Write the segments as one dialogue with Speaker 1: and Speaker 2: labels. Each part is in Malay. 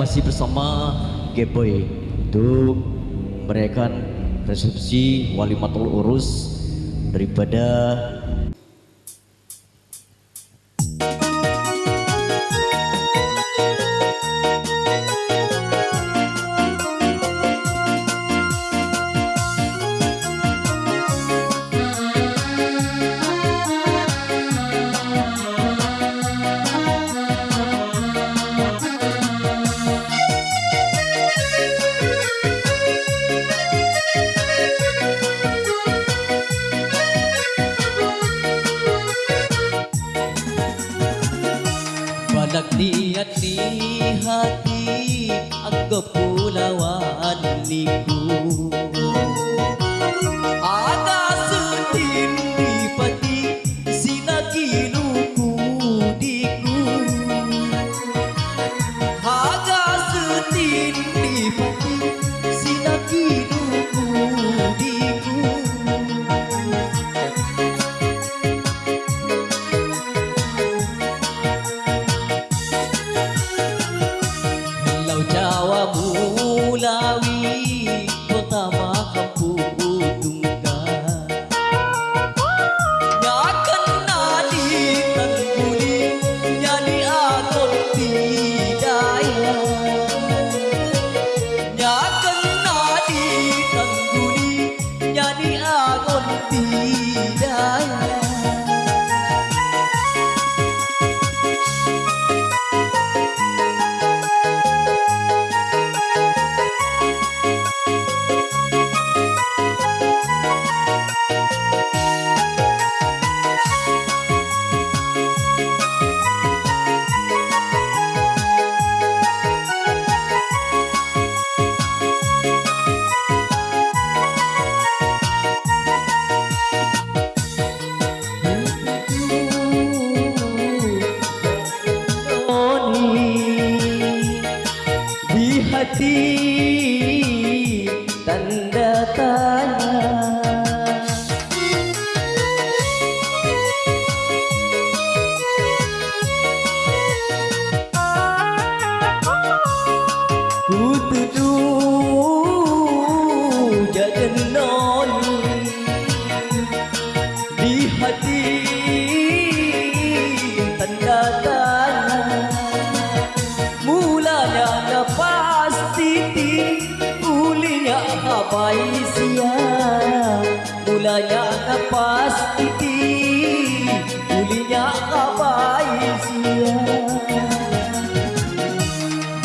Speaker 1: masih bersama Geboy untuk merayakan resepsi walimatul urus daripada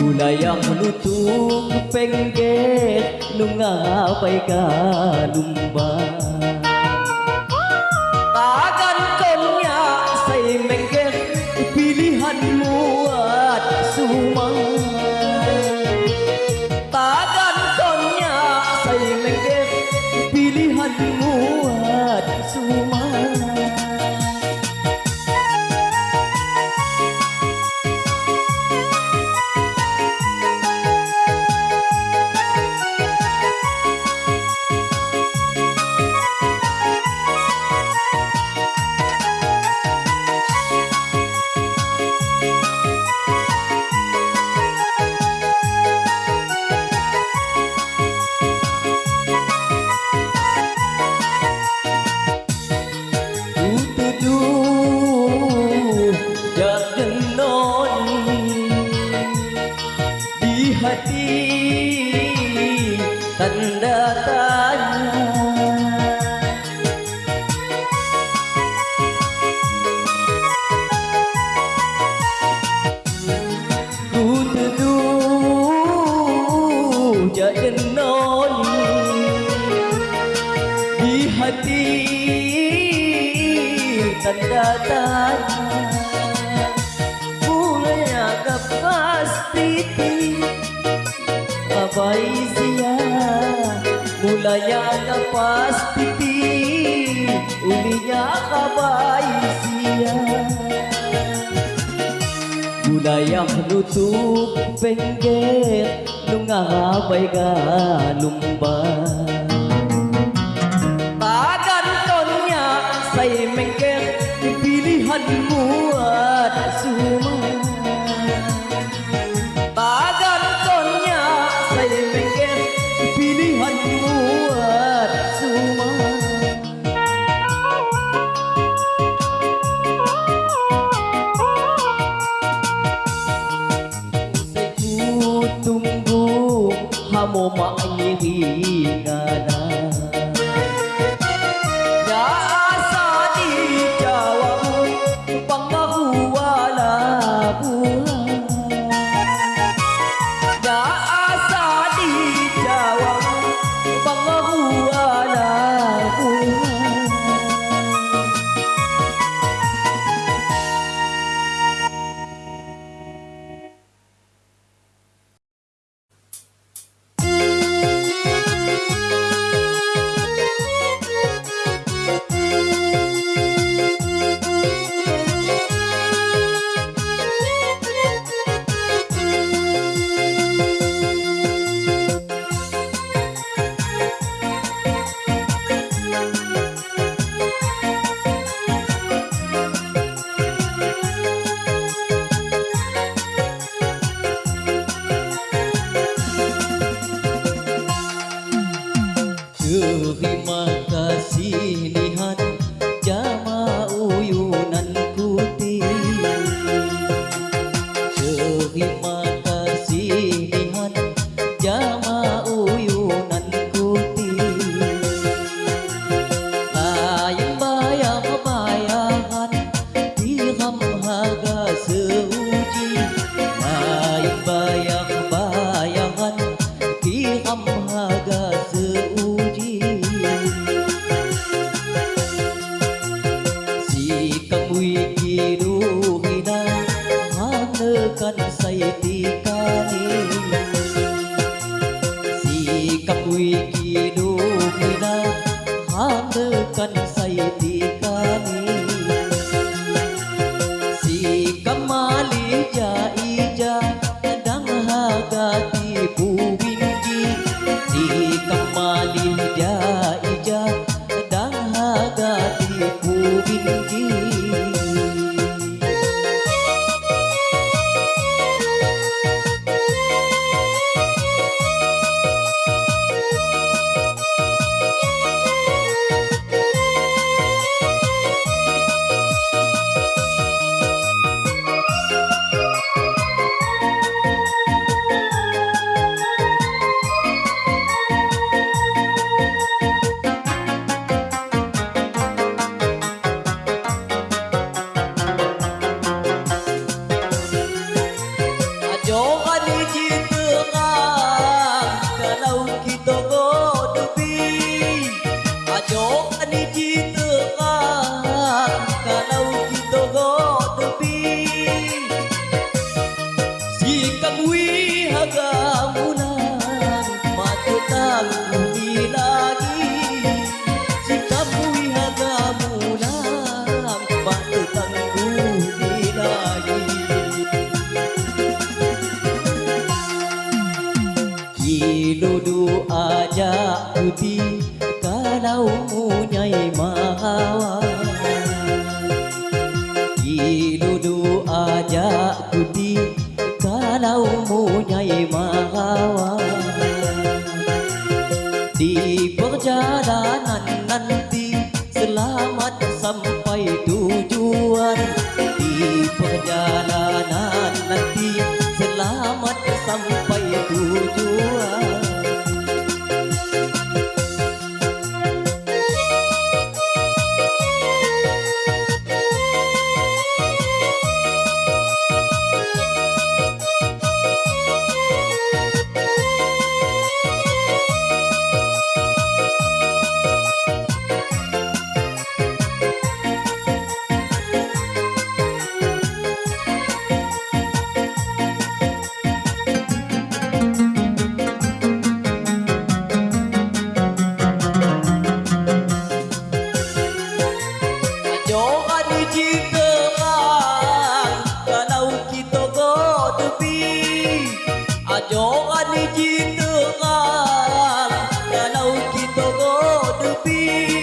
Speaker 2: Tunay ang lutok pengget Nung apay ka lumba. Tagan ko niya sa'y mengget Pilihan muat at sumang. Tagan ko niya sa'y mengget Pilihan muat, sumang. tình đã ta Ku tentu jadi noni di hati tanda tanya apa isia mulai agak pasti ulinya kabai sia. Budaya menutup penggek Nungabay ka lumba Tagan konya say menggek Pilihanmu at suma erti kalau punyai mahawa. Ilu du ajak di kalau punyai mahawa. Di perjalanan nanti 你。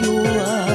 Speaker 2: ยั่ว